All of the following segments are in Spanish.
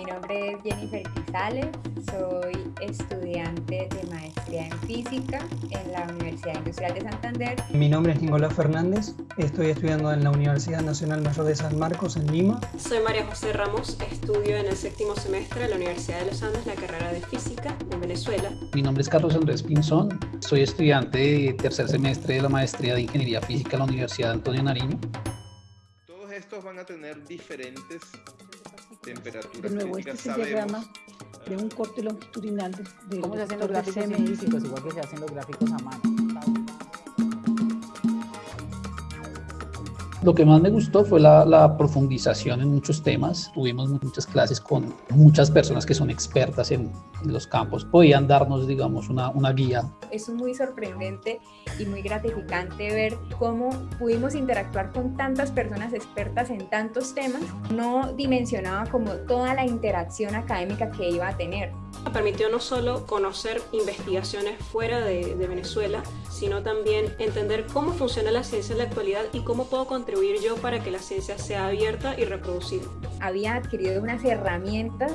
Mi nombre es Jennifer Quizales, soy estudiante de maestría en física en la Universidad Industrial de Santander. Mi nombre es Nicolás Fernández, estoy estudiando en la Universidad Nacional Mayor de San Marcos en Lima. Soy María José Ramos, estudio en el séptimo semestre de la Universidad de los Andes la carrera de física en Venezuela. Mi nombre es Carlos Andrés Pinzón, soy estudiante de tercer semestre de la maestría de Ingeniería Física en la Universidad Antonio Nariño. Todos estos van a tener diferentes temperaturas De nuevo, este es el diagrama de un corte longitudinal de, de ¿Cómo se hacen los gráficos científicos? Igual que se hacen los gráficos a mano. Lo que más me gustó fue la, la profundización en muchos temas. Tuvimos muchas clases con muchas personas que son expertas en los campos. Podían darnos, digamos, una, una guía. Es muy sorprendente y muy gratificante ver cómo pudimos interactuar con tantas personas expertas en tantos temas. No dimensionaba como toda la interacción académica que iba a tener. Me permitió no solo conocer investigaciones fuera de, de Venezuela, sino también entender cómo funciona la ciencia en la actualidad y cómo puedo contribuir yo para que la ciencia sea abierta y reproducible. Había adquirido unas herramientas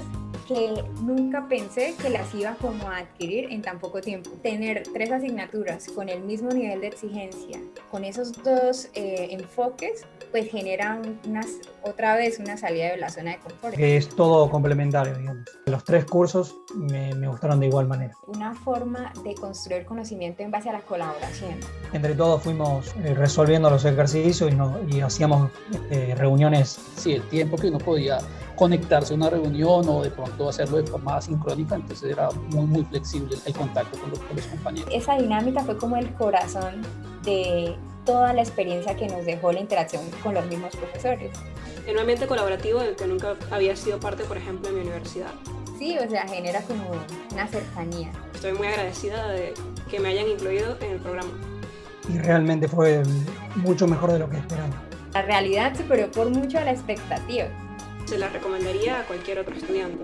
que nunca pensé que las iba como a adquirir en tan poco tiempo. Tener tres asignaturas con el mismo nivel de exigencia, con esos dos eh, enfoques, pues genera unas, otra vez una salida de la zona de confort. que es todo complementario, digamos. Los tres cursos me, me gustaron de igual manera. Una forma de construir conocimiento en base a la colaboración. Entre todos fuimos eh, resolviendo los ejercicios y, no- y hacíamos eh, reuniones Sí, el tiempo que uno podía conectarse a una reunión o de pronto hacerlo de forma asincrónica, entonces era muy, muy flexible el contacto con los, con los compañeros. Esa dinámica fue como el corazón de toda la experiencia que nos dejó la interacción con los mismos profesores. En un ambiente colaborativo del que nunca había sido parte, por ejemplo, en mi universidad. Sí, o sea, genera como una cercanía. Estoy muy agradecida de que me hayan incluido en el programa. y realmente fue mucho mejor de lo que esperaba. La realidad superó por mucho a la expectativa. Se la recomendaría a cualquier otro estudiante.